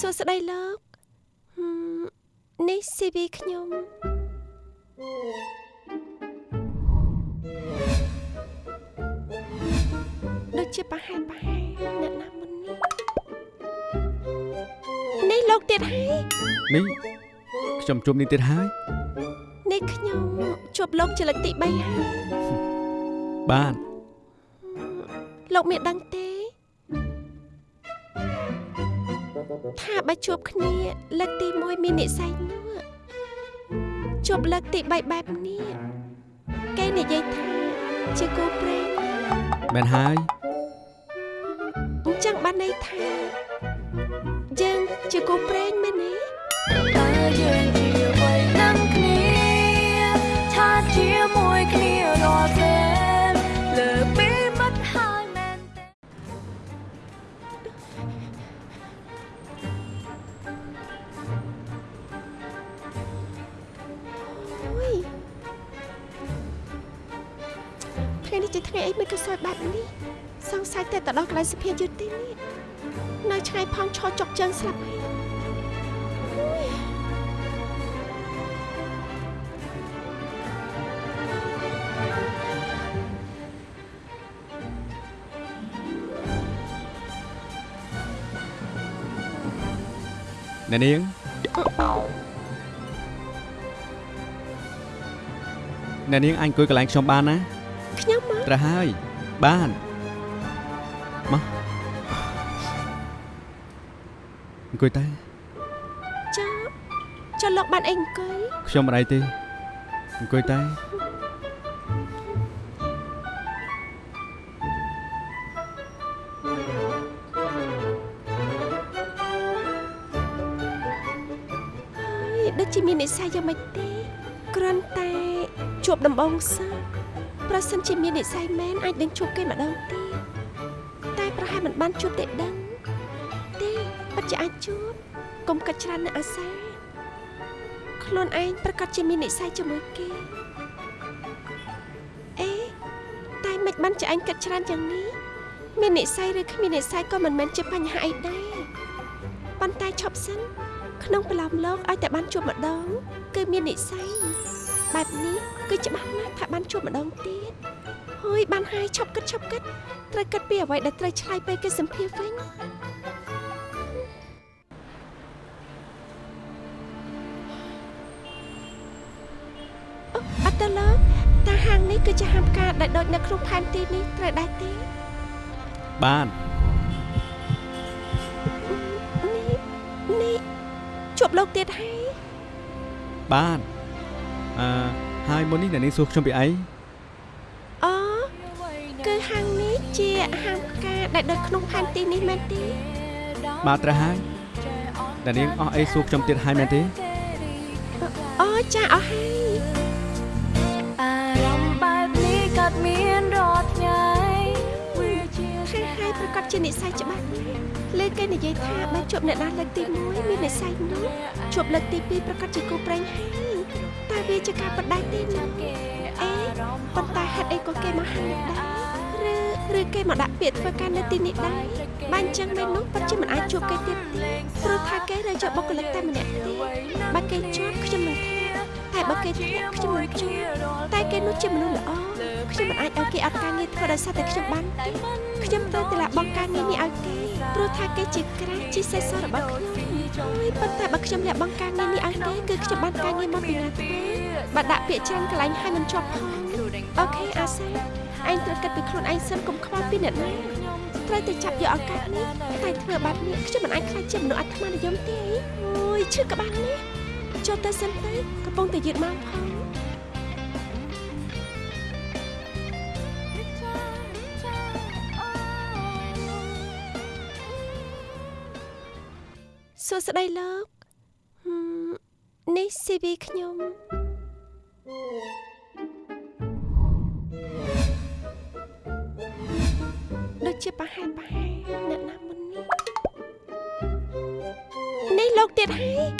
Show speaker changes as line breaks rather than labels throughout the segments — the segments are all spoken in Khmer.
សួស្តីលោកហឹមនេះ CV ខ្ញុំដូចជាប្រហែលប្រហែលអ្នកណាមុននេះនេះលោកទៀតហើយ
នេះខ្ញុំជួបនេះទៀតហើយ
នេះខ្ញុំជួបលោកជាលើកទី3ហើយ
បាទ
លោកមានដឹងទេ ថាបើជួបគ្នាលើកទី1មាននិស័យនោះជួបលើកទី3បែបនេះគេនិយាយថាជាគូព្រេង
មែនហើយ
អញ្ចឹងបានន័យថាយើងជាគូព្រេងមែន
ថ្ងៃ
នេះជាថ្ងៃអីមិនក៏សួយបែបនេះសង្ស័យតែទៅដល់កន្លែងសុភាយុទ្ធទេនេះនៅឆ្ងាយផងឈរចុកជើងស្លាប់ហើយ
អ្នកនាងអ្នកនាងអញអង្គុយកន្លែងខ្ញុំបានណា
ខ្ញុំមក
ត្រូវហើយបានមកអង្គុយតែ
ចាចុះលោកបានអីអង្គុយ
ខ្ញុំមិនអីទេអង្គុយតែ
ហើយដូចជាមាននិស្ស័យយ៉ាងម៉េចទេគ្រាន់តែជួបដំបងសោះ ប្រសិនជាមាននិស្ស័យមែនអាចនឹងជួបគេម្ដងទៀតតែប្រហែលមិនបានជួបទេដឹងទេពិតជាអាចជួបកុំកាច់ច្រើននៅអាសាខ្លួនឯងប្រកាសជាមាននិស្ស័យជាមួយគេអេតែមិនបានជាឯងកាច់ច្រើនយ៉ាងនេះមាននិស្ស័យឬគ្មាននិស្ស័យក៏មិនមែនជាបញ្ហាអីដែរប៉ុន្តែឈប់សិនក្នុងប្រឡំលោកឲ្យតែបានជួបម្ដងគឺមាននិស្ស័យ បែបនេះគឺច្បាស់ណាស់ថាបានជួបម្ដងទៀតហើយបានហើយឈប់គិតឈប់គិតត្រូវគិតពីអ្វីដែលត្រូវឆ្លើយពេលគេសម្ភារវិញអូអត់ទៅលោកតាហាងនេះគឺជាហាងផ្កាដែលដូចនៅក្នុងផែនទីនេះត្រូវដែរទេ
បាន
នេះនេះជួបលោកទៀតហើយ
បាន អឺហើយមុននេះអ្នកនាងសួរខ្ញុំពីអី
អូគឺហាងនេះជាហាងផ្កាដែលដូចក្នុងផែនទីនេះមែនទេ
បាទត្រូវហើយអ្នកនាងអស់អីសួរខ្ញុំទៀតហើយមែនទេ
អូចាអស់ហើយ
អារម្មណ៍បែបនេះកើតមានរាល់ថ្ងៃវាជា
ហើយហើយប្រកាសជានិស្ស័យច្បាស់ណាស់លើគេនិយាយថាបើជួបអ្នកណាលើកទី1មាននិស្ស័យនោះជួបលើកទី2ប្រកាសជាគូប្រេងហើយ តែវាជាការបដិទេនោះអេប៉ុន្តែហេតុអីក៏គេមកហាងនេះដែរឬឬគេមកដាក់ពាក្យធ្វើការនៅទីនេះដែរបើអញ្ចឹងមែននោះពិតជាមិនអាចជួបគេទៀតទេព្រោះថាគេរើចបុគ្គលិកតែម្នាក់ទេបើគេជាប់ខ្ញុំនឹងថាតែបើគេធ្លាក់ខ្ញុំនឹងជាប់តែគេនោះជាមនុស្សល្អខ្ញុំមិនអាចឲ្យគេអត់ការងារធ្វើដោយសារតែខ្ញុំបានទេខ្ញុំត្រូវតែលះបង់ការងារនេះឲ្យគេព្រោះថាគេជាក្រាស់ជាសេះសរបស់ខ្ញុំ ហើយប៉ុន្តែបើខ្ញុំលះបង់ការងារនេះឲ្យគេគឺខ្ញុំបានការងារមកពីណាធ្វើបើដាក់ពាក្យច្រើនកន្លែងឲ្យមិនជាប់ផងអូខេអាសាឯងត្រូវគិតពីខ្លួនឯងសិនកុំខ្វល់ពីអ្នកណាត្រូវតែចាប់យកឱកាសនេះតែធ្វើបែបនេះខ្ញុំមិនអាចខ្លាចជាមនុស្សអាត្មានិយមទេអូយឈឺក្បាលណាស់ចូលទៅសិនទៅកំពុងតែយឺតម៉ោងផង សួស្តីលោកហឹមនេះ CV ខ្ញុំដូចជាប្រហែលប្រហែលអ្នកណាមុននេះនេះលោកទៀតហើយ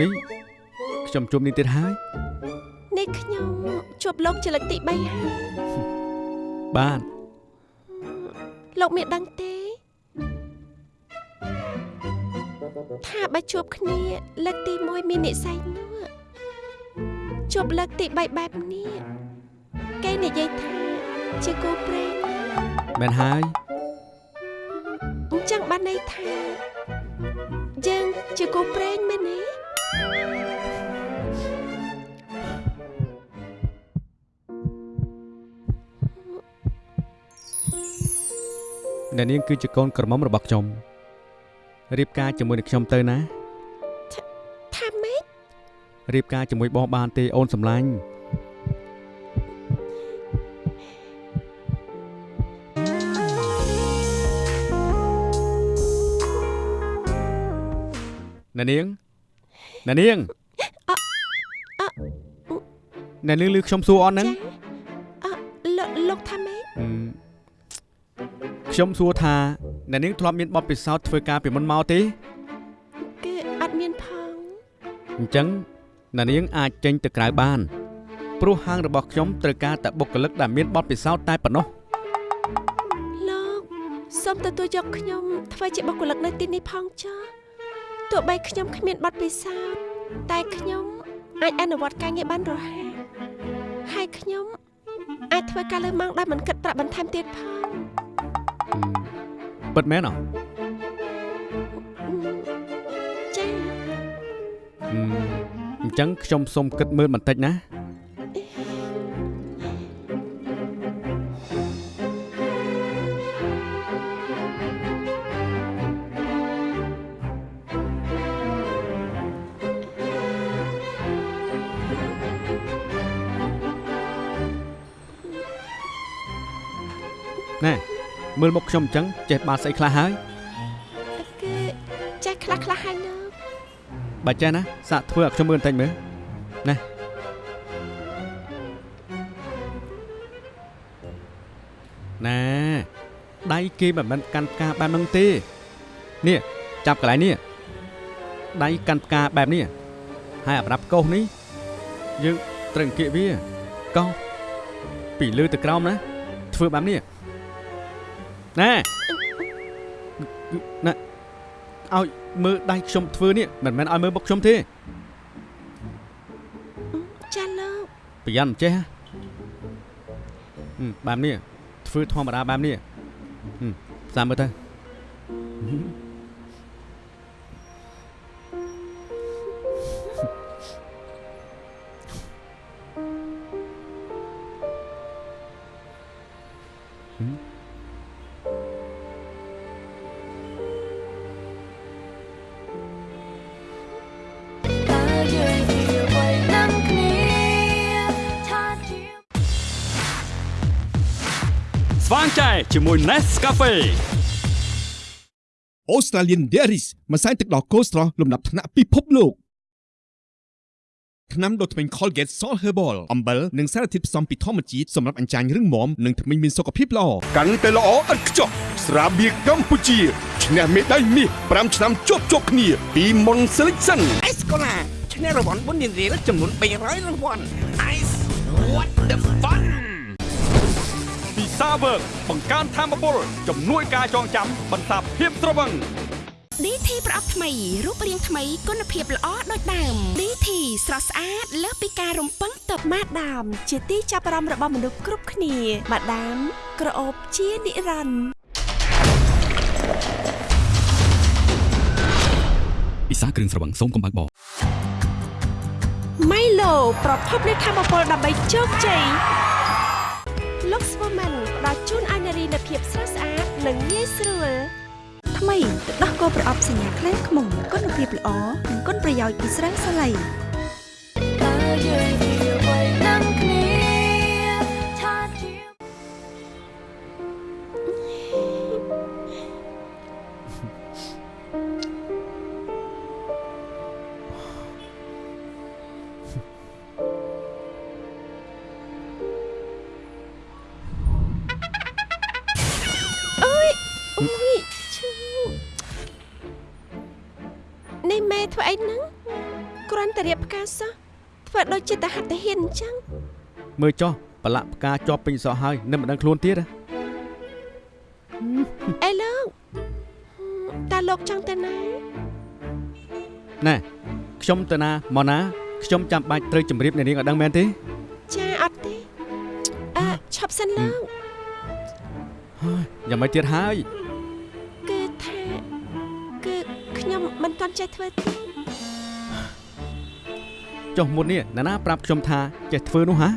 នេះខ្ញុំជួបនេះទៀតហើយ
នេះខ្ញុំជួបលោកជាលើកទី3ហើយ
បាន
លោកមានដឹងទេ ថាបើជួបគ្នាលើកទី1មាននិស័យនោះជួបលើកទី3បែបនេះគេនិយាយថាជាគូព្រេង
មែនហើយ
អញ្ចឹងបានន័យថាយើងជាគូព្រេងមែនទេ
អ្នកនាងគឺជាកូនក្រមុំរបស់ខ្ញុំ រៀបការជាមួយនឹងខ្ញុំទៅណា
ថាម៉េច
រៀបការជាមួយបងបានទេអូនសំឡាញ់អ្នកនាងអ្នកនាងអ្នកនាងលឺខ្ញុំសួរអត់ហ្នឹង
អលោកលោកថាម៉េច
អឺខ្ញុំសួរថា អ្នកនាងធ្លាប់មានបទពិសោធន៍ធ្វើការពីមុនមកទេ
គឺអត់មានផង
អញ្ចឹងអ្នកនាងអាចចេញទៅក្រៅបានព្រោះហាងរបស់ខ្ញុំត្រូវការតែបុគ្គលិកដែលមានបទពិសោធន៍តែប៉ុណ្ណោះ
លោកសូមទទួលយកខ្ញុំធ្វើជាបុគ្គលិកនៅទីនេះផងចុះទោះបីខ្ញុំគ្មានបទពិសោធន៍តែខ្ញុំអាចអនុវត្តការងារបានរហ័សហើយខ្ញុំ អាចធ្វើការលើម៉ោងដោយមិនគិតប្រាក់បន្ថែមទៀតផង
អឺ ពិតមែនអត់
អឺចា៎
អឺអញ្ចឹងខ្ញុំសូមគិតមើលបន្តិចណាណែ មើលមុខខ្ញុំអញ្ចឹងចេះបានស្អីខ្លះហើយ
គឺចេះខ្លះខ្លះៗហើយលោក
បើចេះណាសាកធ្វើឲ្យខ្ញុំមើលបន្តិចមើលណាណែដៃគេមិនមែនកាន់ផ្កាបែបហ្នឹងទេនេះចាប់កន្លែងនេះដៃកាន់ផ្កាបែបនេះហើយអាប្រដាប់កោសនេះយើងត្រូវអង្គាកវាកោសពីលើទៅក្រោមណាធ្វើបែបនេះ ណែណែឲ្យមើលដៃខ្ញុំធ្វើនេះមិនមែនឲ្យមើលមុខខ្ញុំទេ
ចាលោក
ប្រយ័ត្នមិនចេះហ៎ហឹមបែបនេះធ្វើធម្មតាបែបនេះហឹមផ្សាមើលទៅ
ស្វាងចែជាមួយ Nescafe
អូស្ត្រាលៀន Dairies ម្សៅទឹកដោះគោស្រស់លំដាប់ថ្នាក់ពិភពលោកថ្នាំដុសធ្មេញ Colgate Salt Herbal អំបិលនិងសារធាតុផ្សំពីធម្មជាតិសម្រាប់អញ្ចាញរឹងមាំនិងធ្មេញមានសុខភាពល្អកាន់តែល្អឥតខ្ចោះស្រាបៀរកម្ពុជាឈ្នះមេដាយមាស5ឆ្នាំជាប់ជាប់គ្នា ពី Mon Selection
អេសកូឡាឈ្នះរង្វាន់បុណ្យរៀលចំនួន300រង្វាន់ Ice what the fun
ពី សាវើកបង្កើនធម៌ពលជំនួយការចងចាំបន្សាបភាពត្រវឹង
DT ប្រអប់ថ្មីរូបរាងថ្មីគុណភាពល្អដូចដើម DT ស្រស់ស្អាតលើសពីការរំពឹងទុក
ម៉ាដាម ជាទីចាប់អារម្មណ៍របស់មនុស្សគ្រប់គ្នាម៉ាដាម ក្រអូបជានិរន្តរ៍
ពិសាគ្រឿងស្រវឹងសូមកុំបើកបរ
ម៉ៃឡូប្រភពនៃធម៌ពលដើម្បីជោគជ័យ Lux ភាពស្រស់ស្អាតនិងងាយស្រួល
ថ្មីទឹកដោះគោប្រអប់សញ្ញាខ្លែងខ្មុំគុណភាពល្អនិងគុណប្រយោជន៍ពីស្រាសាឡៃ
តើយើងជាអ្វីនឹង
ផ្កាសោះធ្វើដូចជាតាហត្តហ៊ានអញ្ចឹង
មើលចុះប្រឡាក់ផ្កាជាប់ពេញសក់ហើយនៅមិនដឹងខ្លួនទៀតហ៎
អេលោកតើលោកចង់ទៅណា
ណែខ្ញុំទៅណាមកណាខ្ញុំចាំបាច់ត្រូវជម្រាបអ្នកនាងឲ្យដឹងមែនទេ
ចាអត់ទេអឺឈប់សិនលោក
ហើយយ៉ាងម៉េចទៀតហើយ
ចុះ
មុននេះអ្នកណាប្រាប់ខ្ញុំថាចេះធ្វើនោះហ៎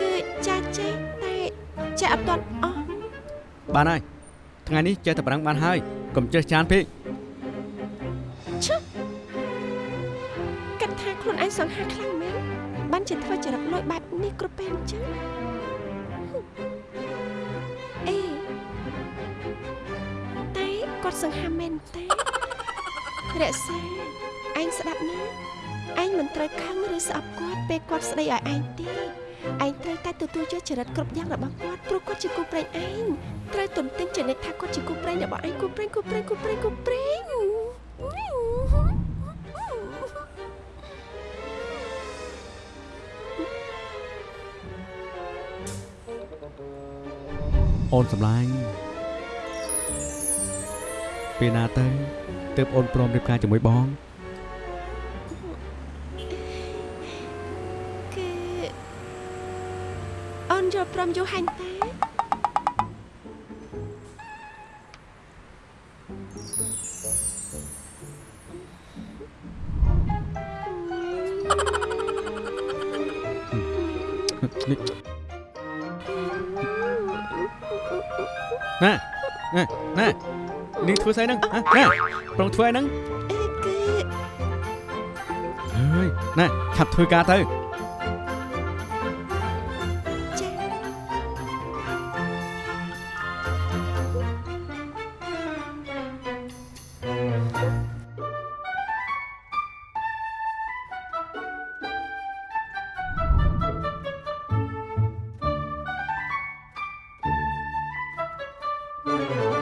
គឺចាចេះតែចាអត់ទាន់អស់
បានហើយថ្ងៃនេះចេះតែប្រាំងបានហើយកុំចេះចានពេក
មិនត្រូវខឹងឬស្អប់គាត់ពេលគាត់ស្ដីឲ្យឯងទេឯងត្រូវតែទទួលយកចរិតគ្រប់យ៉ាងរបស់គាត់ព្រោះគាត់ជាគូប្រេងឯងត្រូវទន្ទឹងជានិច្ចថាគាត់ជាគូប្រេងរបស់ឯងគូប្រេងគូប្រេងគូប្រេងគូប្រេង
អូនសម្លាញ់ពេលណាទៅទើបអូនព្រមរៀបការជាមួយបង ធ្វើស្អីហ្នឹងហ៎ណែប្រងធ្វើអីហ្នឹង
អឺគឺ
ហើយណែឆាប់ធ្វើការទៅ
ចា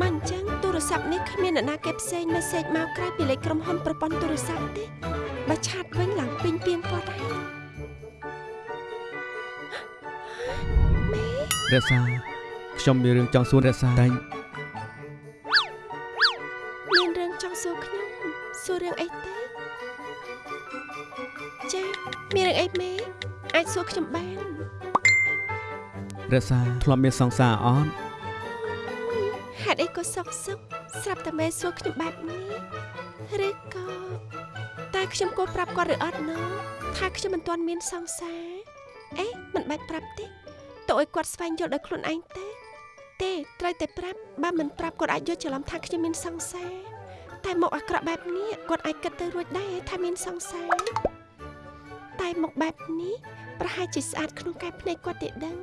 ណាគេឆាតមកអញ្ចឹងទូរស័ព្ទនេះគ្មានអ្នកណាគេផ្សេងមេសេចមកក្រៅពីលេខក្រុមហ៊ុនប្រព័ន្ធទូរស័ព្ទទេបើឆាតវិញឡើងពេញពីងពាត់ហើយមេ
រក្សាខ្ញុំមានរឿងចង់សួររក្សាតែ
មានរឿងចង់សួរខ្ញុំសួររឿងអីទេចាមានរឿងអីមេអាចសួរខ្ញុំបាន
រក្សាធ្លាប់មានសង្សារអត់
ស្រាប់តែមេសួរខ្ញុំបែបនេះឬក៏តែខ្ញុំគួរប្រាប់គាត់ឬអត់ណូថាខ្ញុំមិនទាន់មានសង្សារអេមិនបាច់ប្រាប់ទេទៅឲ្យគាត់ស្វែងយល់ដោយខ្លួនឯងទេទេត្រូវតែប្រាប់បើមិនប្រាប់គាត់អាចយល់ច្រឡំថាខ្ញុំមានសង្សារតែមកអាក្រក់បែបនេះគាត់អាចគិតទៅរួចដែរថាមានសង្សារតែមកបែបនេះប្រហែលជាស្អាតក្នុងកែភ្នែកគាត់ទេដឹង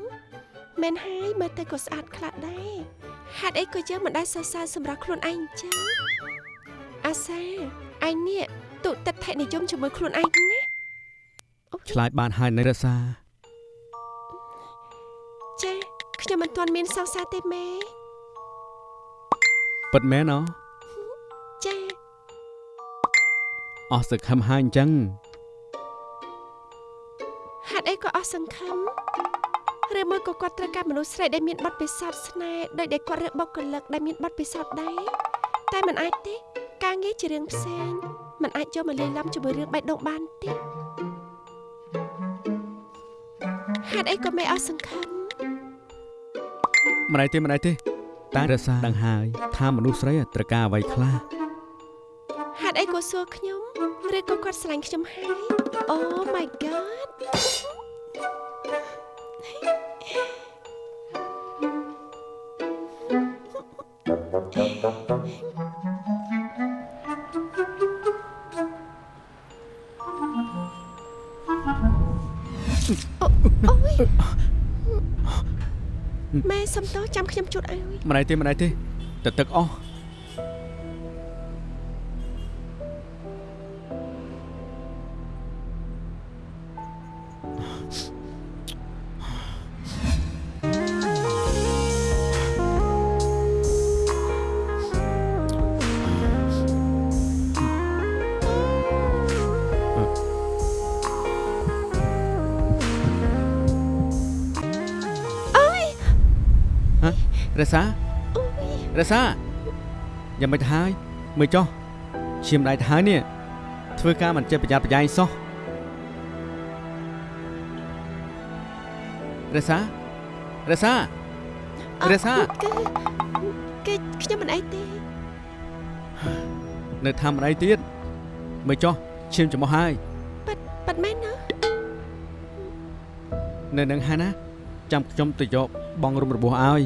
មែនហើយមើលទៅក៏ស្អាតខ្លះដែរ ហេតុអីក៏យើងមិនដែលសរសើរសម្រាប់ខ្លួនឯងអញ្ចឹងអាសាឯងនេះទុតិដ្ឋិនិយមជាមួយខ្លួនឯងណាអូ
ឆ្លើយបានហើយនៅរក្សា
ចាខ្ញុំមិនទាន់មានសង្សារទេម៉ែ
ពិតមែនអ
ចា
អស់សង្ឃឹមហើយអញ្ចឹង
ហេតុអីក៏អស់សង្ឃឹម ឬមួយក៏គាត់ត្រូវការមនុស្សស្រីដែលមានបទពិសោធន៍ស្នេហ៍ដោយដែលគាត់រើបុគ្គលិកដែលមានបទពិសោធន៍ដែរតែមិនអាចទេ ការងារជារឿងផ្សេងមិនអាចចូលមកលាយឡំជាមួយរឿងបេះដូងបានទេហេតុអីក៏មិនអស់សង្ឃឹម
ម្ល៉េះទេម្ល៉េះទេតារសាដឹងហើយថាមនុស្សស្រីត្រូវការអ្វីខ្លះ
ហេតុអីក៏សួរខ្ញុំឬក៏គាត់ស្រឡាញ់ខ្ញុំហើយអូ my god ម៉ែសុំទោសចាំខ្ញុំជូតឲ្យ
ម្ដាយទេម្ដាយទេទៅទឹកអស់ រសា
អូយ
រសាយ៉ាងមិនទៅហើយមើលចុះឈាមដៃទៅហើយនេះធ្វើការមិនចេះប្រយ័ត្នប្រយែងសោះរសារសារសារសា
គឺគឺខ្ញុំមិនអីទេ
នៅធ្វើមិនអីទៀតមើលចុះឈាមចំោះហើយ
ប៉ាត់ប៉ាត់មែនណា
នៅនឹងហើយណាចាំខ្ញុំទៅយកបងរុំរបួសឲ្យ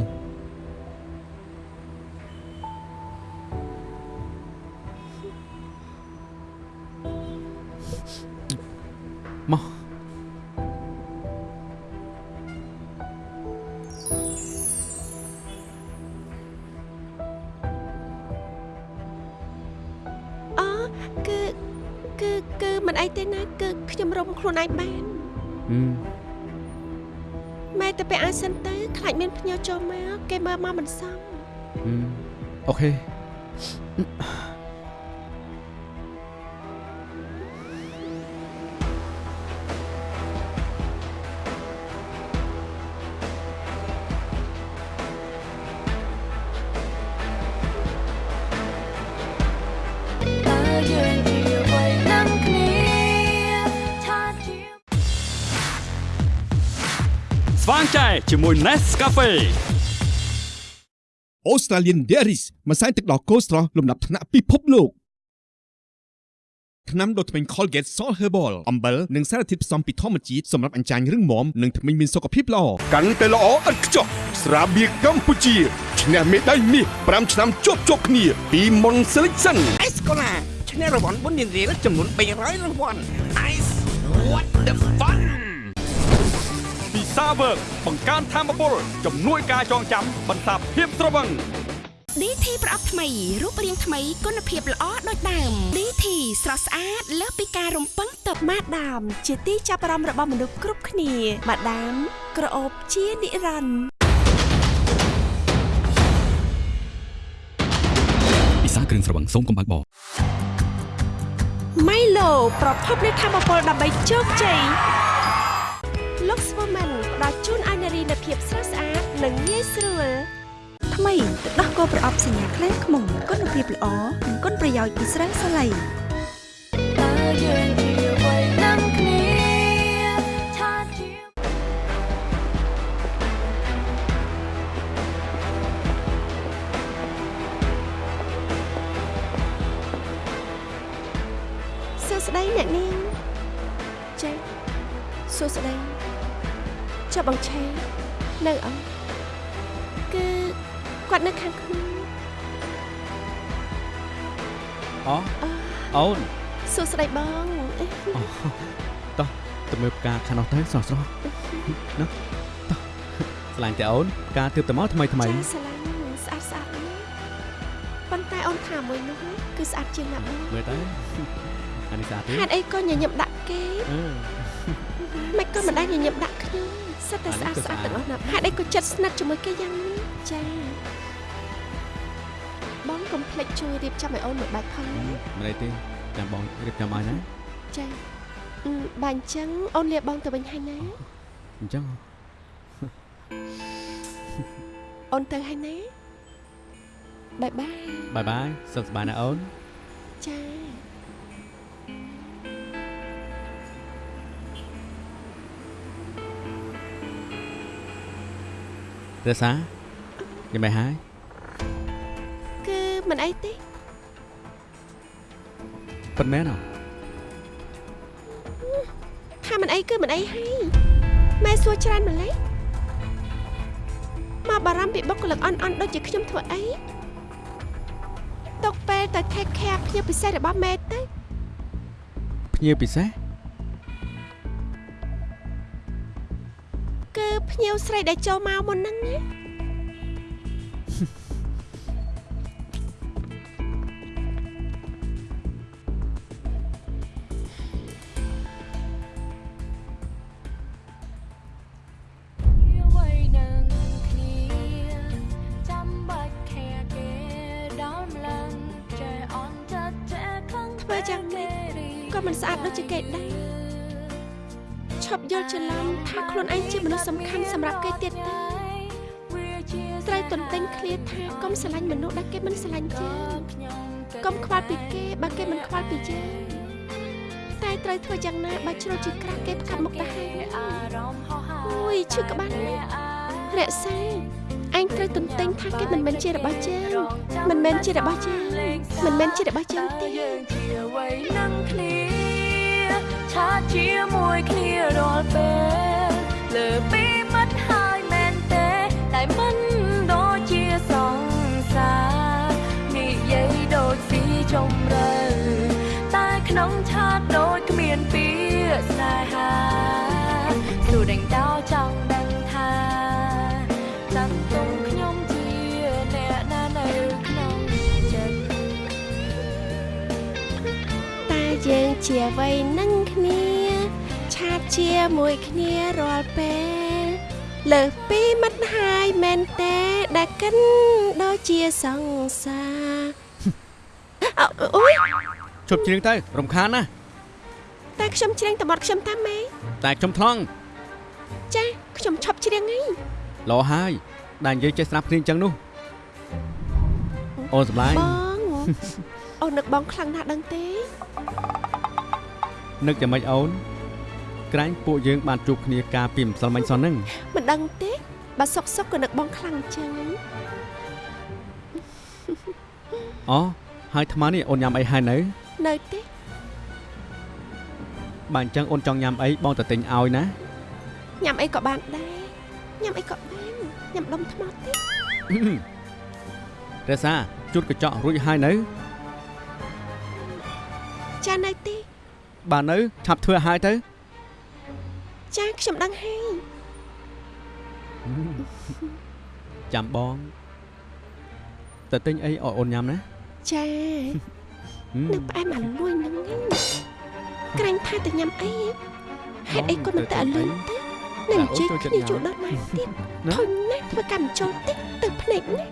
គេមើល
ម
កមិនសម
ហឹមអូខេ
តើយើងជាអ្វីនឹងគ្នាថាជា
ស្វាងចែជាមួយ Nescafe
Australian Dairies ម្សៅទឹកដោះគោស្រស់លំដាប់ថ្នាក់ពិភពលោកថ្នាំដុសធ្មេញ Colgate Salt Herbal អំបិលនិងសារធាតុផ្សំពីធម្មជាតិសម្រាប់អញ្ចាញរឹងមាំនិងធ្មេញមានសុខភាពល្អកាន់តែល្អឥតខ្ចោះស្រាបៀរកម្ពុជាឈ្នះមេដាយមាស5ឆ្នាំជាប់ជាប់គ្នាពី Mon Selection
អេសកូឡាឈ្នះរង្វាន់បុណ្យរៀលចំនួន300រង្វាន់ Ice what the fun
ពី សាវើកបង្កើនធម៌ពលជំនួយការចងចាំបន្សាបភាពត្រវឹង
DT ប្រអប់ថ្មីរូបរាងថ្មីគុណភាពល្អដូចដើម DT ស្រស់ស្អាតលើសពីការរំពឹងទុក
ម៉ាដាម ជាទីចាប់អារម្មណ៍របស់មនុស្សគ្រប់គ្នាម៉ាដាម ក្រអូបជានិរន្តរ៍
ពិសាគ្រឿងស្រវឹងសូមកុំបើកបរ
ម៉ៃឡូប្រភពនៃធម៌ពលដើម្បីជោគជ័យ Lux Woman ផ្ដល់ជូនឲ្យនារីនូវភាពស្រស់ស្អាតនិងងាយស្រួល
ថ្មីទឹកដោះគោប្រអប់សញ្ញាខ្លាំងខ្មុំគុណភាពល្អនិងគុណប្រយោជន៍ពីស្រាសាឡៃ
តើយើងជាអ្វីនឹងគ្នាថាជា
សួស្តីអ្នកនាងចា៎សួស្តី ចុះបងឆេនៅអត់គឺគាត់នៅខាងក្នុង
អូអូន
សួស្តីបងអេ
តោះទៅមើលផ្កាខាងនោះទៅស្រស់ស្រស់ណាតោះឆ្លាញ់តែអូនផ្កាទើបតែមកថ្មីថ្មី
ចាស្រឡាញ់ស្អាតស្អាតណាស់ប៉ុន្តែអូនថាមួយនោះណាគឺស្អាតជាងណាស់បង
មើលទៅអានេះស្អាតទេ
ហេតុអីក៏ញញឹមដាក់គេ
អឺ
មិនក៏មិនដែរញញឹមដាក់ខ្ញុំ សិតតែស្អាតស្អាតទាំងអស់ណាស់ហេតុអីក៏ចិត្តស្និទ្ធជាមួយគេយ៉ាងនេះចាបងកុំភ្លេចជួយរៀបចំឲ្យអូនមួយបាច់ផងណា
មិនអីទេចាំបងរៀបចំឲ្យណា
ចាអឺបើអញ្ចឹងអូនលាបងទៅវិញហើយណា
អញ្ចឹង
អូនទៅហើយណាបាយបាយ
បាយបាយសុខសប្បាយណាអូន
ចា
រសាយ៉ាងម៉េចហើយ
គឺមិនអីទេ
ប៉ុន្មានអ
ថាមិនអីគឺមិនអីហើយម៉ែសួរច្រើនម្លេះមកបារម្ភពីបុគ្គលិកអន់អន់ដូចជាខ្ញុំធ្វើអីຕົកពេលទៅ take care ភ្ញៀវពិសេសរបស់ម៉ែទៅ
ភ្ញៀវពិសេស
ភ្ញៀវស្រីដែលចូលមកមុនហ្នឹងណា ស្រឡាញ់មនុស្សដែលគេមិនស្រឡាញ់យើងកុំខ្វល់ពីគេបើគេមិនខ្វល់ពីយើងតែត្រូវធ្វើយ៉ាងណាបើជ្រុលជាក្រាស់គេផ្កាប់មុខទៅហើយអូយឈឺក្បាលណាស់រក្សាអញត្រូវទន្ទិញថាគេមិនមែនជារបស់យើងមិនមែនជារបស់យើងមិនមែនជារបស់យើងទេ
យើងជាអ្វីនឹងគ្នាឆាតជាមួយគ្នារាល់ពេលលើ
ជាអ្វីនឹងគ្នា ឆាតជាមួយគ្នារាល់ពេលលើសពីមិត្តហើយមែនទេដែលកិនដូចជាសង្សារអើអូយ
ជប់ជ្រៀងទៅរំខានណាស់
តែខ្ញុំច្រៀងតែបត់ខ្ញុំតាមម៉េ
តែខ្ញុំថ្លង់
ចាខ្ញុំឈប់ច្រៀងហី
លោហើយដែលនិយាយចេះស្ដាប់គ្នាអញ្ចឹងនោះអូនសម្លាញ់
បងអូននឹកបងខ្លាំងណាស់ដឹងទេ
នឹកយ៉ាងម៉េចអូនក្រែងពួកយើងបានជួបគ្នាកាលពីម្សិលមិញសោះហ្នឹង
មិនដឹងទេបើសុកសុកក៏នឹកបងខ្លាំងអញ្ចឹង
អូហើយថ្មនេះអូនញ៉ាំអីហើយនៅ
នៅទេ
បើអញ្ចឹងអូនចង់ញ៉ាំអីបងទៅទិញឲ្យណា
ញ៉ាំអីក៏បានដែរញ៉ាំអីក៏បានញ៉ាំដុំថ្មទេ
រសាជូតកញ្ចក់រួចហើយនៅ
ចានៅទេ
បើនៅឆាប់ធ្វើឲ្យទៅ
ចាខ្ញុំដឹងហើយ
ចាំបងទៅទិញអីឲ្យអូនញ៉ាំណា
ចា
ហឹម
នៅផ្អែមអាលួយហ្នឹងឯងក្រាញ់ថាទៅញ៉ាំអីហេតុអីក៏មិនទៅឲ្យលឿនទេនឹងជិះគ្នាជួដល់ម៉ែទៀត
ណា
ធុញណាស់ធ្វើកម្មចូលតិចទៅភ្នែកណា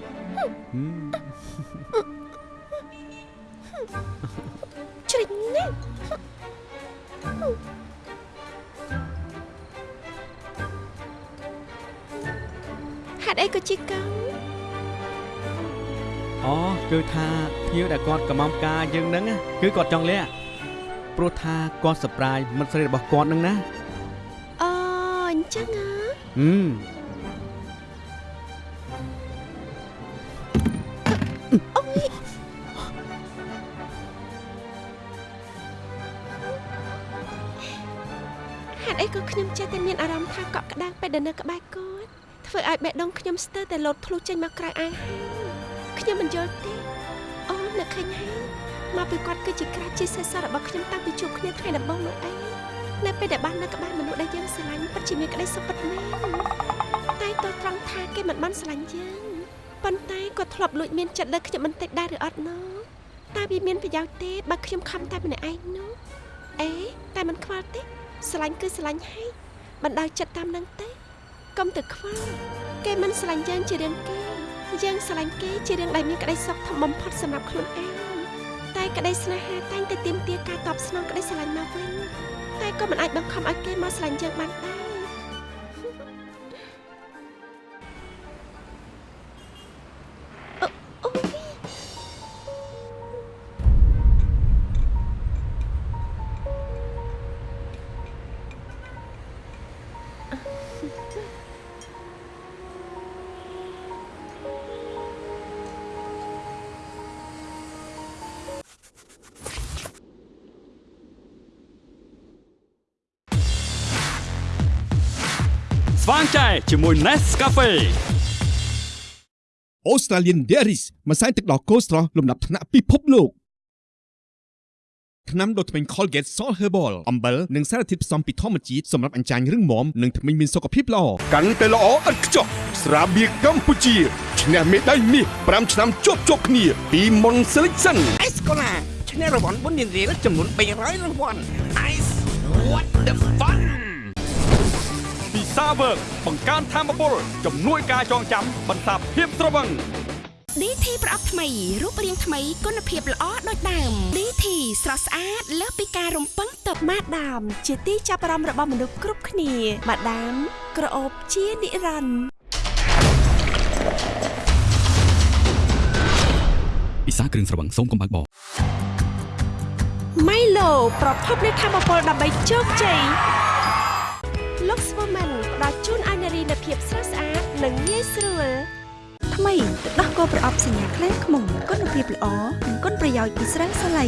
ហេ
តុអីក៏ជីកោ
អូគឺថាភ្ញៀវដែលគាត់កំងការយើងហ្នឹងណាគឺគាត់ចង់លាក់ព្រោះថាគាត់សប្រាយមិត្តស្រីរបស់គាត់ហ្នឹងណា
អូអញ្ចឹងហ៎
ហឹម
ថាកក់ក្ដាំងពេលដែលនៅក្បែរគាត់ធ្វើឲ្យបេះដូងខ្ញុំស្ទើរតែលោតធ្លុះចេញមកក្រៅអាងហើយខ្ញុំមិនយល់ទេអូននឹកឃើញហើយមកពីគាត់គឺជាក្រាស់ជាសេះសល់របស់ខ្ញុំតាំងពីជួបគ្នាថ្ងៃដំបូងនោះឯងនៅពេលដែលបាននៅក្បែរមនុស្សដែលយើងស្រឡាញ់ពិតជាមានក្តីសុខពិតមែនតែទោះត្រង់ថាគេមិនបានស្រឡាញ់យើងប៉ុន្តែគាត់ធ្លាប់លួចមានចិត្តលើខ្ញុំបន្តិចដែរឬអត់ណូតែវាមានប្រយោជន៍ទេបើខ្ញុំខំតែម្នាក់ឯងនោះអេតែមិនខ្វល់ទេស្រឡាញ់គឺស្រឡាញ់ហើយ បណ្ដោយចិត្តតាមនឹងទេកុំទៅខ្វល់គេមិនស្រឡាញ់យើងជារឿងគេយើងស្រឡាញ់គេជារឿងដែលមានក្តីសុខធំបំផុតសម្រាប់ខ្លួនឯងតែក្តីស្នេហាតែងតែទាមទារការតបស្នងក្តីស្រឡាញ់មកវិញតែក៏មិនអាចបង្ខំឲ្យគេមកស្រឡាញ់យើងបានដែរ
ស្វាងចែជាមួយ Nescafe
Australian Dairies ម្សៅទឹកដោះគោស្រស់លំដាប់ថ្នាក់ពិភពលោកថ្នាំដុសធ្មេញ Colgate Salt Herbal អំបិលនិងសារធាតុផ្សំពីធម្មជាតិសម្រាប់អញ្ចាញរឹងមាំនិងធ្មេញមានសុខភាពល្អកាន់តែល្អឥតខ្ចោះស្រាបៀរកម្ពុជាឈ្នះមេដាយមាស5ឆ្នាំជាប់ជាប់គ្នាពី Mon Selection
អេសកូឡាឈ្នះរង្វាន់បុណ្យរៀលចំនួន300រង្វាន់ Ice what the fun
ពី សាវើកបង្កើនធមពលជំនួយការចងចាំបន្សាបភាពស្រវឹង
DT ប្រអប់ថ្មីរូបរាងថ្មីគុណភាពល្អដូចដើម DT ស្រស់ស្អាតលើសពីការរំពឹងទុក
ម៉ាដាម ជាទីចាប់អារម្មណ៍របស់មនុស្សគ្រប់គ្នាម៉ាដាម ក្រអូបជានិរន្តរ៍
សាគ្រឿងស្រវឹងសូមកុំបើកបរ
ម៉ៃឡូប្រភពនៃធម៌ពលដើម្បីជោគជ័យ Lux Woman ផ្ដល់ជូនឲ្យនារីនូវភាពស្រស់ស្អាតនិងងាយស្រួល
ថ្មីទឹកដោះគោប្រអប់សញ្ញាខ្លាំងខ្មុំគុណភាពល្អនិងគុណប្រយោជន៍ពីស្រាសាឡៃ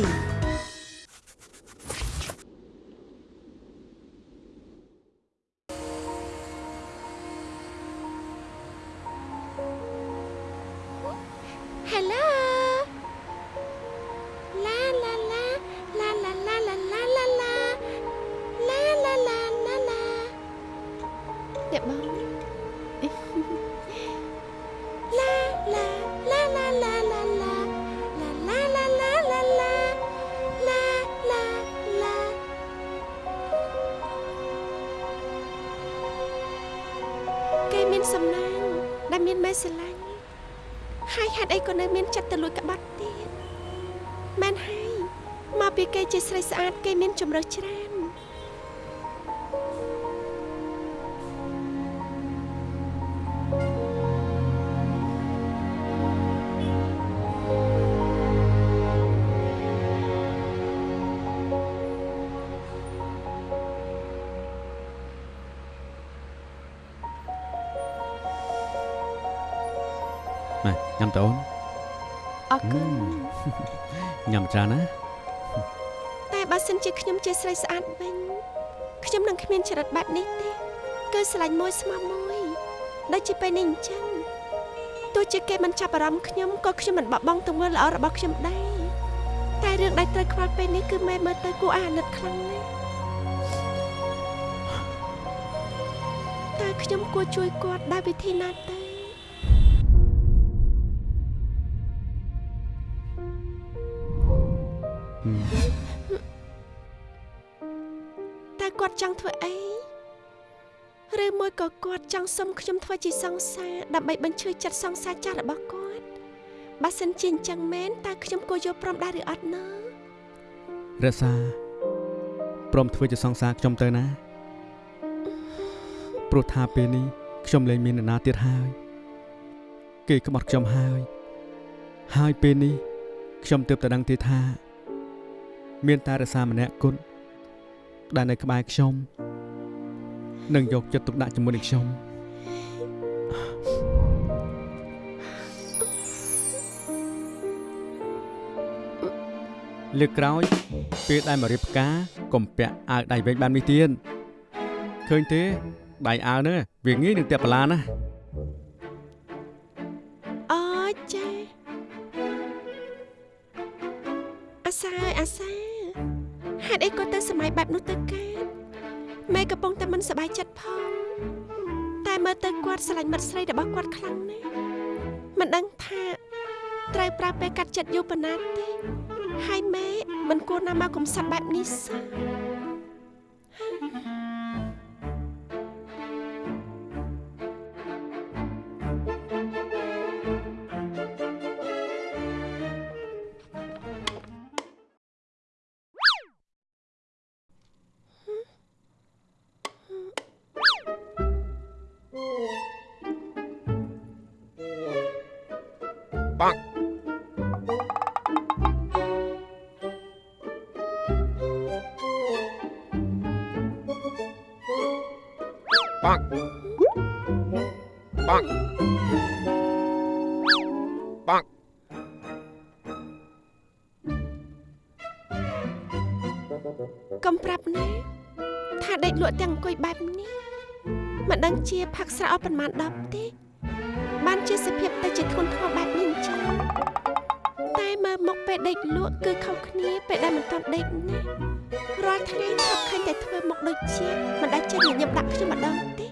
ដែលមានមេស្រឡាញ់ហើយហេតុអីក៏នៅមានចិត្តទៅលួចក្បត់ទៀតមែនហើយមកពីគេជាស្រីស្អាតគេមានជំរើសច្រើន ជាខ្ញុំជាស្រីស្អាតវិញខ្ញុំនឹងគ្មានចរិតបែបនេះទេគឺស្រឡាញ់មួយស្មោះមួយដូចជាពេលនេះអញ្ចឹងទោះជាគេមិនចាប់អារម្មណ៍ខ្ញុំក៏ខ្ញុំមិនបបង់ទង្វើល្អរបស់ខ្ញុំដែរតែរឿងដែលត្រូវខ្វល់ពេលនេះគឺម៉ែមើលទៅគួរឲ្យអាណិតខ្លាំងណាស់តើខ្ញុំគួរជួយគាត់ដោយវិធីណាទៅ ង់ធ្វើអីឬមួយក៏គាត់ចង់សុំខ្ញុំធ្វើជាសង្សារដើម្បីបញ្ឈឺចិត្តសង្សារចាស់របស់គាត់បើសិនជាអញ្ចឹងមែនតើខ្ញុំគួរយកព្រមដែរឬអត់ណ៎
រក្សាព្រមធ្វើជាសង្សារខ្ញុំទៅណាព្រោះថាពេលនេះខ្ញុំលែងមាននរណាទៀតហើយគេក្បត់ខ្ញុំហើយហើយពេលនេះខ្ញុំទើបតែដឹងទេថា មានតែរសារម្នាក់គត់ ដែលនៅក្បែរខ្ញុំនឹងយកចិត្តទុកដាក់ជាមួយនឹងខ្ញុំលើកក្រោយ ពេលដែលមករៀបផ្កាកុំពាក់អាវដៃវែងបែបនេះទៀតឃើញទេដៃអាវហ្នឹងវាងាយនឹងទាក់បលាណា
ចិត្តផង តែមើលទៅគាត់ស្រឡាញ់មិត្តស្រីរបស់គាត់ខ្លាំងណាស់មិនដឹងថាត្រូវប្រើពេលកាត់ចិត្តយូរប៉ុណ្ណាទេហើយម៉ែមិនគួរណាមកកំសត់បែបនេះសោះ
Bonk. Bonk. Bonk. Bonk.
កុំប្រាប់ណាថាដេកលក់ទាំងអង្គុយបែបនេះមិនដឹងជាផឹកស្រាអត់ប្រមាណ10ទេ បានជាសភាពទៅជាធ្ងន់ធ្ងរបែបនេះអញ្ចឹងតែមើលមុខពេលដេកលក់គឺខុសគ្នាពេលដែលមិនទាន់ដេកណារាល់ថ្ងៃថប់ឃើញតែធ្វើមុខដូចជាមិនដែលចេះញញឹមដាក់ខ្ញុំម្ដងទេ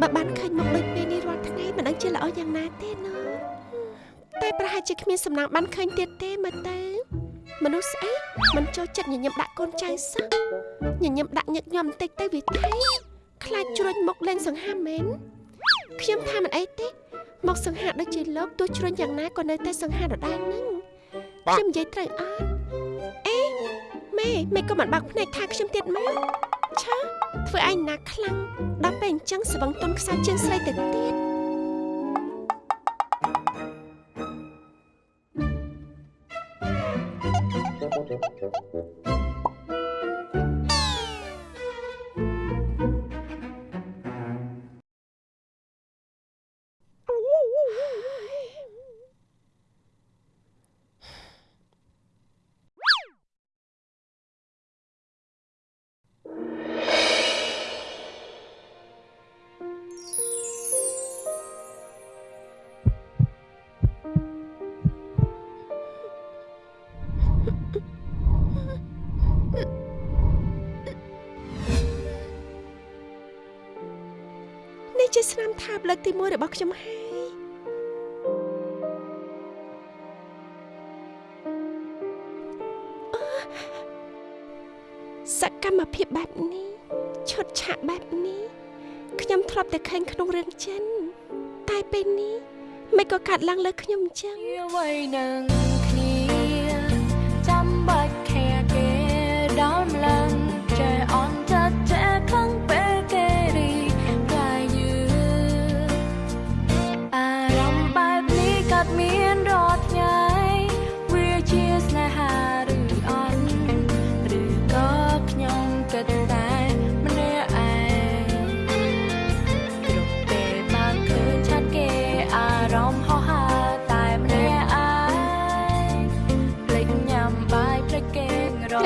បើបានឃើញមុខដូចពេលនេះរាល់ថ្ងៃមិនដឹងជាល្អយ៉ាងណាទេណូតែប្រហែលជាគ្មានសំណាងបានឃើញទៀតទេមើលទៅមនុស្សស្អីមិនចូលចិត្តញញឹមដាក់កូនចៅសោះញញឹមដាក់ញឹកញាប់បន្តិចទៅវាថៃខ្លាចជ្រុញមុខលេងសង្ហាមែនខ្ញុំថាមិនអីទេ មកសង្ហាដូចជាលោកទោះជ្រុញយ៉ាងណាក៏នៅតែសង្ហាដដែលនឹងខ្ញុំនិយាយត្រូវអត់អេម៉ែម៉ែក៏មិនបាក់ភ្នែកថាខ្ញុំទៀតមកឆើធ្វើឯងណាខ្លាំងដល់ពេលអញ្ចឹងស្វឹងទុនខ្សែជើងស្រីទៅទៀតនេះ ជាស្នាមថាបលើកទី1របស់ខ្ញុំហើយអឺសកម្មភាពបែបនេះឈុតឆាកបែបនេះខ្ញុំធ្លាប់តែឃើញក្នុងរឿងចិនតែពេលនេះមិនក៏កាត់ឡើងលើខ្ញុំអញ្ចឹង
ជាអ្វីនឹង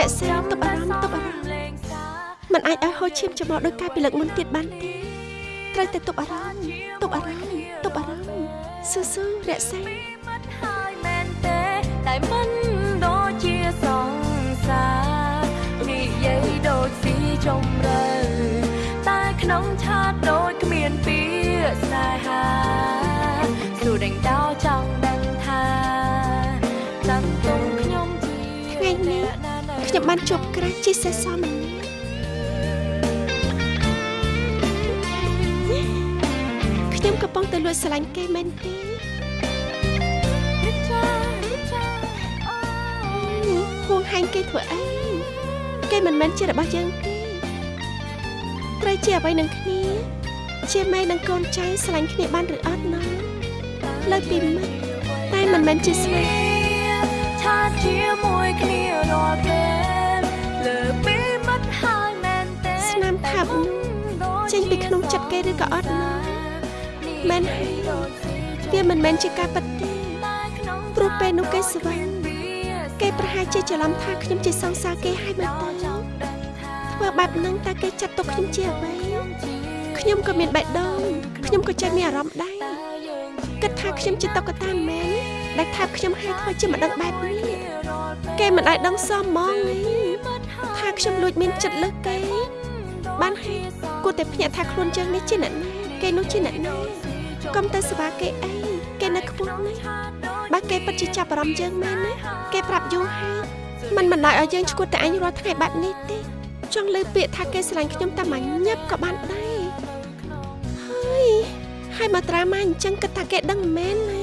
ររក្សា
ទុកអារម្មណ៍ទុកអារម្មណ៍
លេងសា
มันអាចឲ្យហូរឈាមច្មោះដោយកាយពីលើកមុនទៀតបានទេត្រូវតែទប់អារម្មណ៍ទប់អារម្មណ៍ទប់អារម្មណ៍ស៊ូស៊ូរក្សា
មិត្តហើយមែនទេតែមិនដូចជាសង្សារនិយាយដូចស៊ីចំរើតែក្នុងឆាតដូចគ្មានពាក្យស្នេហាសួរដេញដោចង់ដឹង
ខ្ញុំបានជួបក្រាស់ជីសេះសមម្នាក់ខ្ញុំកំពុងតែលួចស្រឡាញ់គេមែនទេ
រិចារិចាអូ
ហួងហែងគេធ្វើអីគេមិនមែនជារបស់យើងទេត្រូវជាអ្វីនឹងគ្នា ជាម៉ែនិងកូនចៅស្រឡាញ់គ្នាបានឬអត់ណាលើកពីមិត្តតែមិនមែនជាស្នេហ៍
ឆាតជាមួយគ្នារាល់ពេលលើពីមិត្តហើយមែនទេ
ស្នាមថាបនោះចេញពីក្នុងចិត្តគេឬក៏អត់ណាមែនហើយវាមិនមែនជាការពិតទេព្រោះពេលនោះគេស្វែងគេប្រហែលជាច្រឡំថាខ្ញុំជាសង្សារគេហើយមើលទៅធ្វើបែបហ្នឹងតើគេចាត់ទុកខ្ញុំជាអ្វីខ្ញុំក៏មានបេះដូងខ្ញុំក៏ចេះមានអារម្មណ៍ដែរគិតថាខ្ញុំជាតុក្កតាមែន ដែលថាបខ្ញុំហើយធ្វើជាមិនដឹងបែបនេះគេមិនអាចដឹងសមហ្មងទេថាខ្ញុំលួចមានចិត្តលើសគេបានហើយគួរតែភ្ញាក់ថាខ្លួនយើងនេះជាអ្នកណាគេនោះជាអ្នកណាកុំទៅស្វាគេអីគេនៅខ្ពស់ណាស់បើគេពិតជាចាប់អារម្មណ៍យើងមែនណាគេប្រាប់យូរហើយมันមិនដែរឲ្យយើងឈួតតែអញរាល់ថ្ងៃបែបនេះទេចង់លើពាក្យថាគេស្រឡាញ់ខ្ញុំតែមួយញឹបក៏បានដែរហើយហើយមកត្រាមកអញ្ចឹងគិតថាគេដឹងមែនណា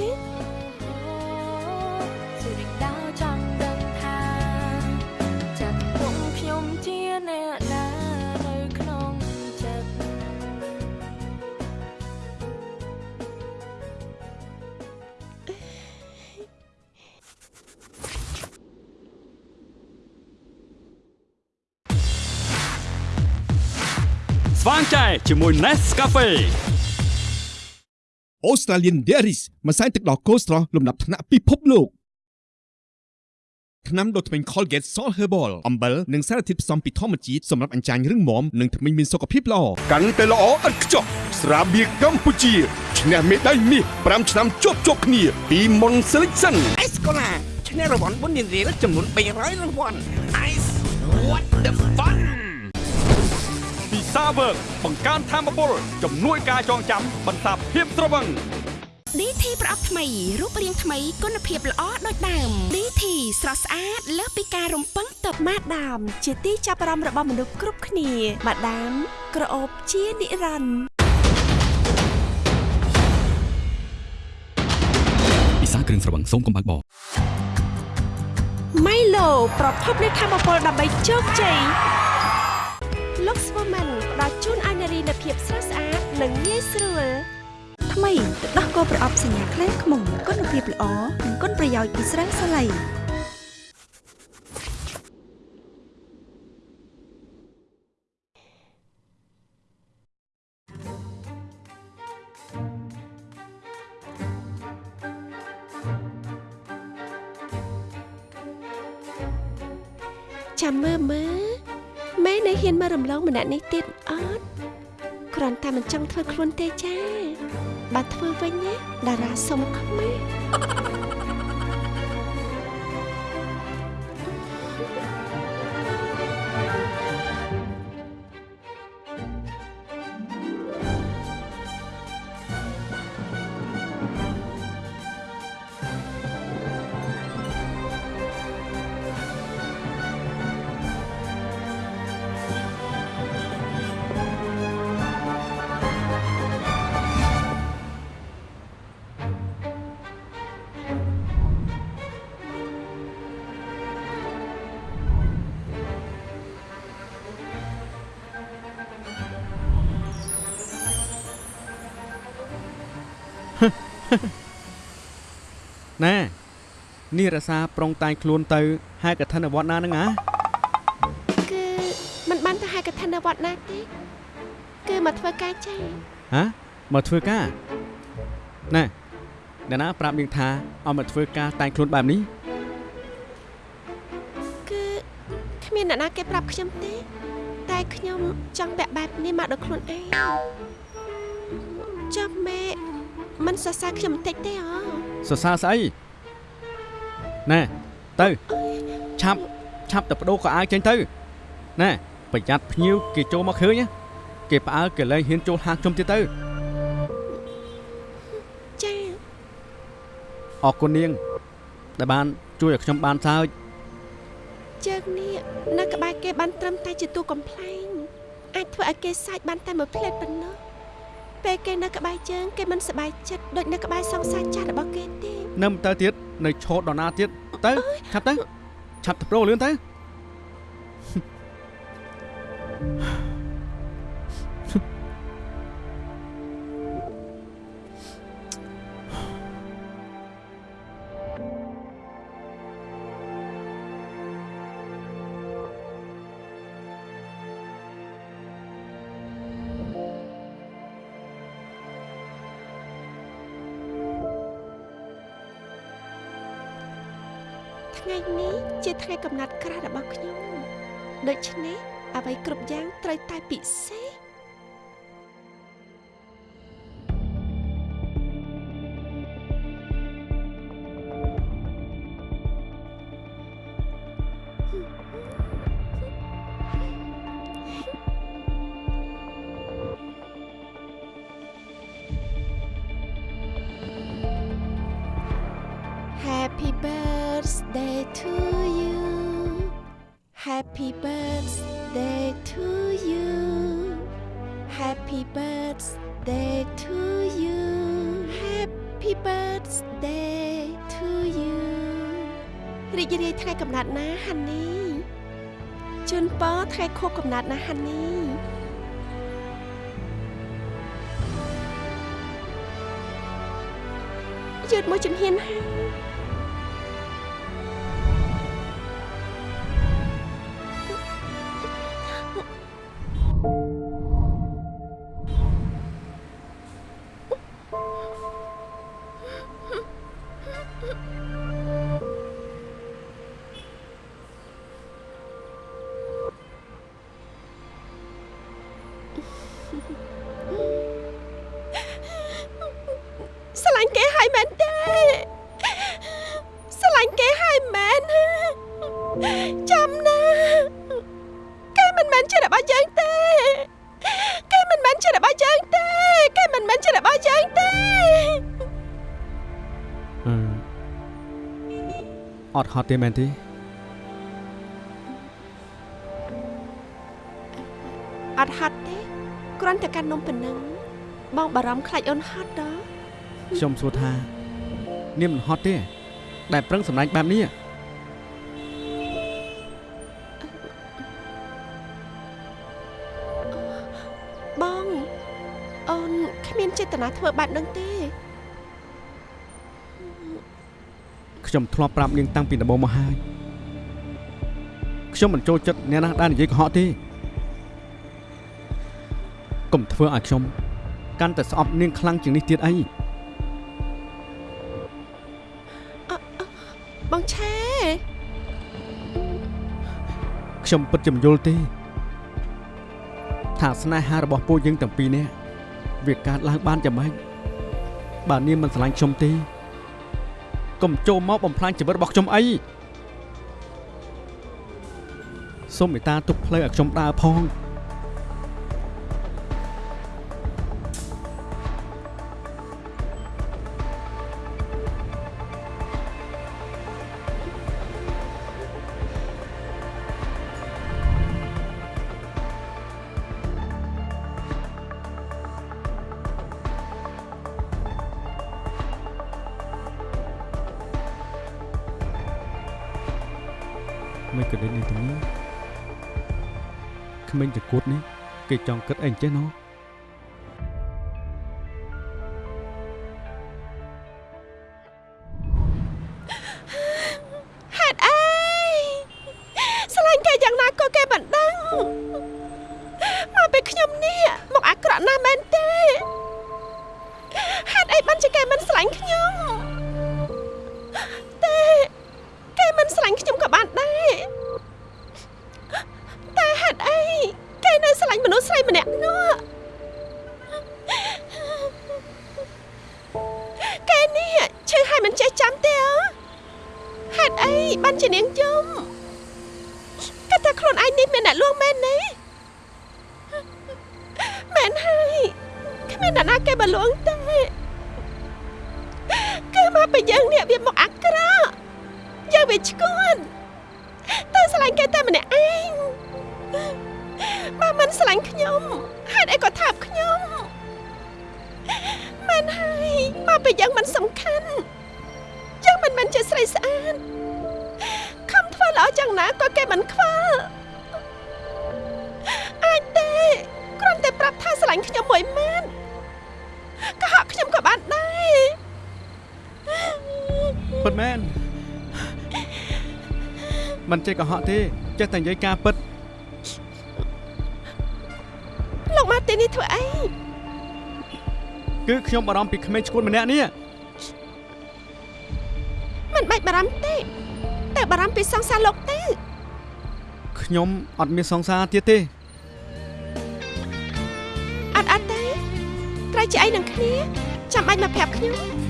ស្វា
ងចែជាមួយ Nescafe
Australian Dairies ម្សៅទឹកដោះគោស្រស់លំដាប់ថ្នាក់ពិភពលោកថ្នាំដុសធ្មេញ Colgate Salt Herbal អំបិលនិងសារធាតុផ្សំពីធម្មជាតិសម្រាប់អញ្ចាញរឹងមាំនិងធ្មេញមានសុខភាពល្អកាន់តែល្អឥតខ្ចោះស្រាបៀរកម្ពុជាឈ្នះមេដាយមាស5ឆ្នាំជាប់ជាប់គ្នាពី Mon Selection
អេសកូឡាឈ្នះរង្វាន់បុណ្យរៀលចំនួន300រង្វាន់ Ice what the fun
ពី សាវើកបង្កើនធមពលជំនួយការចងចាំបន្សាបភាពស្រវឹង
DT ប្រអប់ថ្មីរូបរាងថ្មីគុណភាពល្អដូចដើម DT ស្រស់ស្អាតលើសពីការរំពឹងទុក
ម៉ាដាម ជាទីចាប់អារម្មណ៍របស់មនុស្សគ្រប់គ្នាម៉ាដាម ក្រអូបជានិរន្តរ៍
ពិសាគ្រឿងស្រវឹងសូមកុំបើកបរ
ម៉ៃឡូប្រភពនៃធម៌ពលដើម្បីជោគជ័យ Lux Woman ផ្ដល់ជូនឲ្យនារីនៅភាពស្រស់ស្អាតនិងងាយស្រួល
ថ្មីទឹកដោះគោប្រអប់សញ្ញាខ្លាំងខ្មុំគុណភាពល្អនិងគុណប្រយោជន៍ពីស្រាសាឡៃ
ចាំមើលមើល នៅហ៊ានមករំលងម្នាក់នេះទៀតអត់គ្រាន់តែមិនចង់ធ្វើខ្លួនទេចាបើធ្វើវិញណាតារាសុំខ្មាស់
ណានេះរសាប្រុងតែងខ្លួនទៅហែកឋិនវត្តណាហ្នឹងណា
គឺมันបានទៅហែកឋិនវត្តណាទេគឺមកធ្វើការចា
ហ៎មកធ្វើការណាអ្នកណាប្រាប់នាងថាឲ្យមកធ្វើការតែងខ្លួនបែបនេះ
គឺគ្មានអ្នកណាគេប្រាប់ខ្ញុំទេ តែខ្ញុំចង់ពាក់បែបនេះមកដល់ខ្លួនឯងចាំម៉ែមិនសរសើរខ្ញុំបន្តិចទេអូ
សរសើរស្អីណែទៅឆាប់ឆាប់ទៅបដូរខោអាវចេញទៅណែប្រយ័ត្នភ្ញៀវគេចូលមកឃើញណាគេផ្អើលគេលែងហ៊ានចូលហាងខ្ញុំទៀតទៅ
ចា
អរគុណនាង ដែលបាន ជួយឲ្យខ្ញុំបានសើច
ជើងនេះនៅក្បែរគេបានត្រឹមតែជាតួកំ pl ែងអាចធ្វើឲ្យគេសាច់បានតែមួយផ្លែតប៉ុណ្ណោះ ពេលគេនៅក្បែរជើងគេមិនសប្បាយចិត្តដូចនៅក្បែរសង្សារចាស់របស់គេទេ
នៅមិនទៅទៀតនៅឆោតដល់ណាទៀតទៅឆាប់ទៅឆាប់ទៅប្រូលឿនទៅ
ថ្កំណត់ក្រាស់របស់ខ្ញុំដូច្នេះអ្វីគ្រប់យ៉ាងត្រូវតែពិសេស birthday to you Happy birthday to you រីករាយថ្ងៃកំណត់ណាហានីជូនពរថ្ងៃខួបកំណត់ណាហានីយឺតមួយជំហានហើយ
អត់ហត់ទេមែនទេ
អត់ហត់ទេគ្រាន់តែកាន់នំប៉ុណ្ណឹងបងបារម្ភខ្លាចអូនហត់ដល់
ខ្ញុំសួរថា នាងមិនហត់ទេ ដែលប្រឹងសម្ដែងបែបនេះ
បងអូនគ្មានចេតនាធ្វើបែបហ្នឹងទេ
ខ្ញុំធ្លាប់ប្រាប់នាងតាំងពីដំបូងមកហើយខ្ញុំមិនចូលចិត្តអ្នកណាដែលនិយាយកុហកទេកុំធ្វើឲ្យខ្ញុំកាន់តែស្អប់នាងខ្លាំងជាងនេះទៀតអី
បងឆែខ្ញុំពិតជាមិនយល់ទេ ថាស្នេហារបស់ពួកយើងទាំងពីរនេះវាកើតឡើងបានយ៉ាងម៉េចបើនាងមិនស្រឡាញ់ខ្ញុំទេ កុំចូលមកបំផ្លាញជីវិតរបស់ខ្ញុំអីសូមមេត្តាទុកផ្លូវឲ្យខ្ញុំដើរផង kỳ trọng cất ảnh chết nó. ចេះកុ
ហកទេចេះតែនិយាយការពិតលោកម៉ាទីនេះធ្វើអី
គឺខ្ញុំបារម្ភពីក្មេងឈួនម្នាក់នេះ
មិនបាច់បារម្ភទេតែបារម្ភពីសង្សារលោកទេ
ខ្ញុំអត់មានសង្សារទៀតទេ
អត់អត់ទេត្រូវជាអីនឹងគ្នាចាំបាច់មកប្រាប់ខ្ញុំ